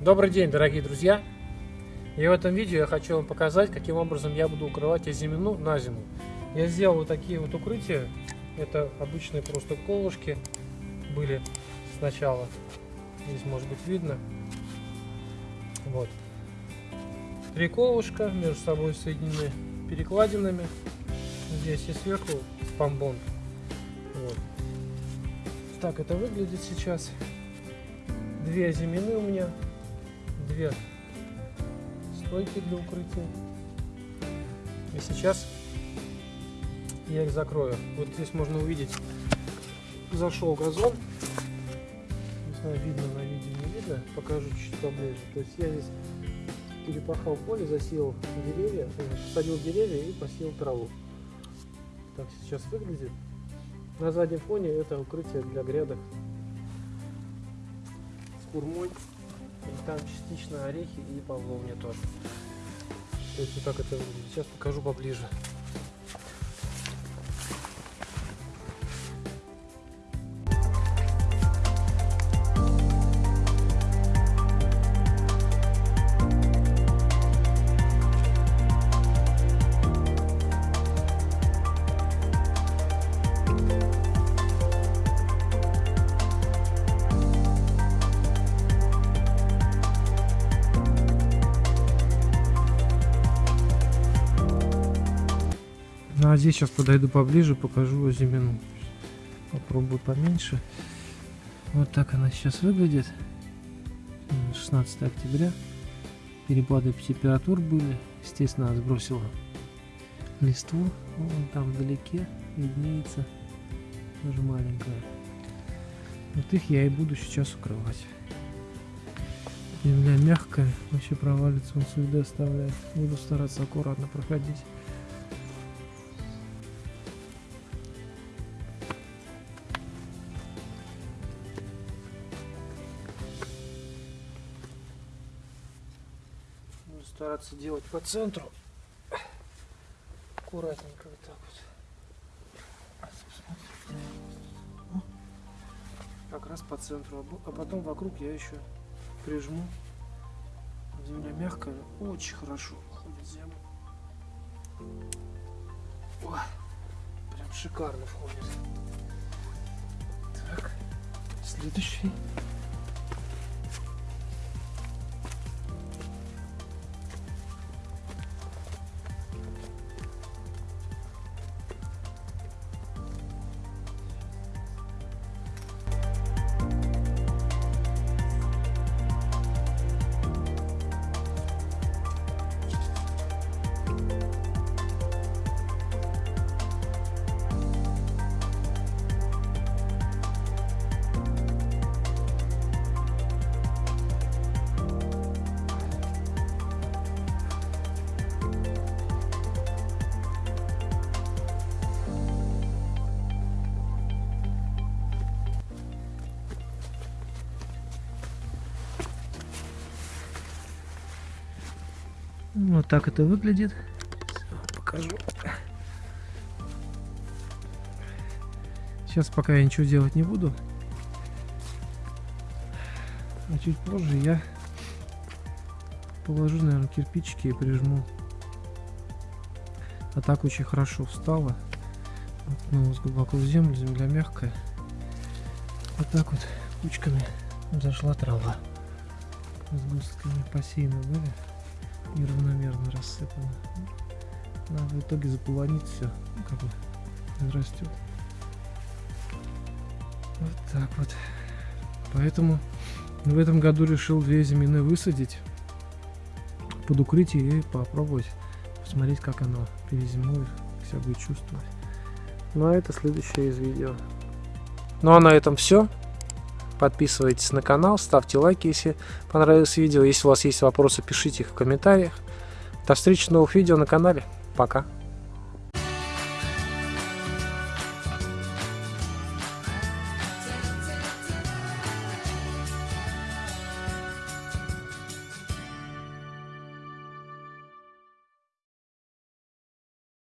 Добрый день, дорогие друзья! И в этом видео я хочу вам показать, каким образом я буду укрывать озимину на зиму. Я сделал вот такие вот укрытия. Это обычные просто колышки были сначала. Здесь может быть видно. Вот. Три колышка между собой соединены перекладинами. Здесь и сверху помбон. Вот. Так это выглядит сейчас. Две озимины у меня две стойки для укрытия. И сейчас я их закрою. Вот здесь можно увидеть, зашел газон. Не знаю, видно на видео, не видно. Покажу чуть поближе. То есть я здесь перепахал поле, засеял деревья, посадил деревья и посеял траву. Так сейчас выглядит. На заднем фоне это укрытие для грядок с курмой. И там частично орехи и павловня тоже. То есть вот так это выглядит. Сейчас покажу поближе. Ну а здесь сейчас подойду поближе, покажу зимину. Попробую поменьше. Вот так она сейчас выглядит. 16 октября. Перепады температур были. Естественно, сбросила листву. Вон там вдалеке виднеется. Тоже маленькая. Вот их я и буду сейчас укрывать. Земля мягкая, вообще провалится, он следы оставляет. Буду стараться аккуратно проходить. Стараться делать по центру. Аккуратненько вот так вот. Как раз по центру. А потом вокруг я еще прижму. Земля мягкая, очень хорошо входит земля. О, прям шикарно входит. Так, следующий. Вот так это выглядит. Покажу. Сейчас пока я ничего делать не буду. А чуть позже я положу, наверное, кирпичики и прижму. А так очень хорошо встала. Воткнулась глубоко в землю, земля мягкая. Вот так вот кучками зашла трава. С густками посеяны были неравномерно рассыпано. Надо в итоге заполонить все, ну, как бы растет. Вот так вот. Поэтому в этом году решил две зимины высадить под укрытие и попробовать посмотреть, как оно перезимует, как себя будет чувствовать. Ну а это следующее из видео. Ну а на этом все. Подписывайтесь на канал, ставьте лайки, если понравилось видео. Если у вас есть вопросы, пишите их в комментариях. До встречи в новых видео на канале. Пока.